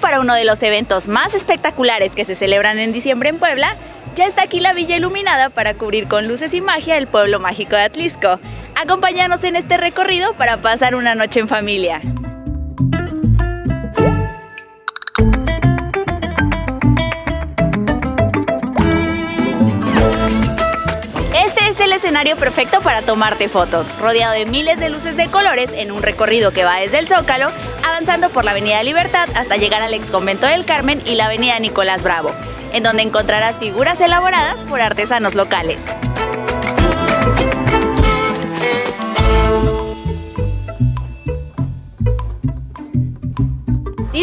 para uno de los eventos más espectaculares que se celebran en diciembre en Puebla, ya está aquí la villa iluminada para cubrir con luces y magia el pueblo mágico de Atlisco. Acompáñanos en este recorrido para pasar una noche en familia. Escenario perfecto para tomarte fotos, rodeado de miles de luces de colores en un recorrido que va desde el Zócalo, avanzando por la Avenida Libertad hasta llegar al ex convento del Carmen y la Avenida Nicolás Bravo, en donde encontrarás figuras elaboradas por artesanos locales.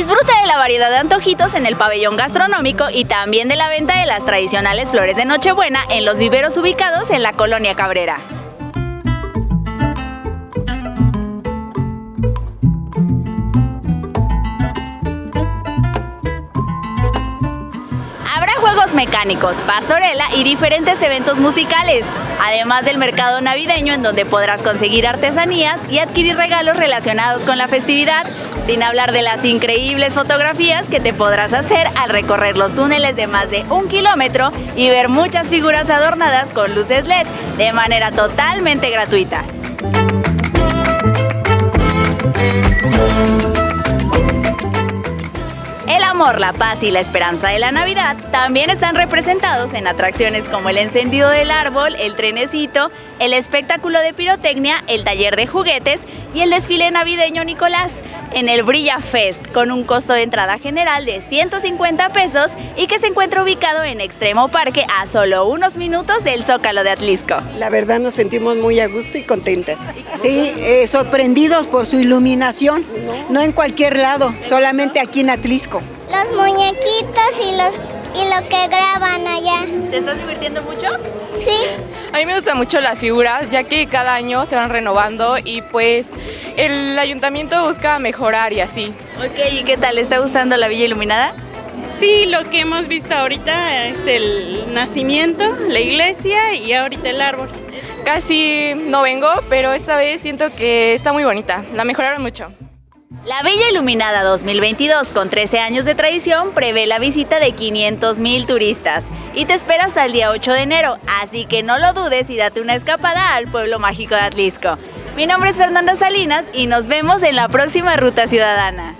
Disfruta de la variedad de antojitos en el pabellón gastronómico y también de la venta de las tradicionales flores de Nochebuena en los viveros ubicados en la colonia Cabrera. Mecánicos, pastorela y diferentes eventos musicales, además del mercado navideño en donde podrás conseguir artesanías y adquirir regalos relacionados con la festividad, sin hablar de las increíbles fotografías que te podrás hacer al recorrer los túneles de más de un kilómetro y ver muchas figuras adornadas con luces LED de manera totalmente gratuita. Amor, la paz y la esperanza de la Navidad también están representados en atracciones como el encendido del árbol, el trenecito, el espectáculo de pirotecnia, el taller de juguetes y el desfile navideño Nicolás en el Brilla Fest con un costo de entrada general de 150 pesos y que se encuentra ubicado en Extremo Parque a solo unos minutos del Zócalo de Atlisco. La verdad nos sentimos muy a gusto y contentas. Sí, eh, sorprendidos por su iluminación, no en cualquier lado, solamente aquí en Atlisco. Los muñequitos y, los, y lo que graban allá. ¿Te estás divirtiendo mucho? Sí. A mí me gustan mucho las figuras, ya que cada año se van renovando y pues el ayuntamiento busca mejorar y así. Ok, ¿y qué tal? ¿Le está gustando la Villa Iluminada? Sí, lo que hemos visto ahorita es el nacimiento, la iglesia y ahorita el árbol. Casi no vengo, pero esta vez siento que está muy bonita, la mejoraron mucho. La Villa Iluminada 2022, con 13 años de tradición, prevé la visita de 500 mil turistas y te espera hasta el día 8 de enero, así que no lo dudes y date una escapada al pueblo mágico de Atlisco. Mi nombre es Fernanda Salinas y nos vemos en la próxima Ruta Ciudadana.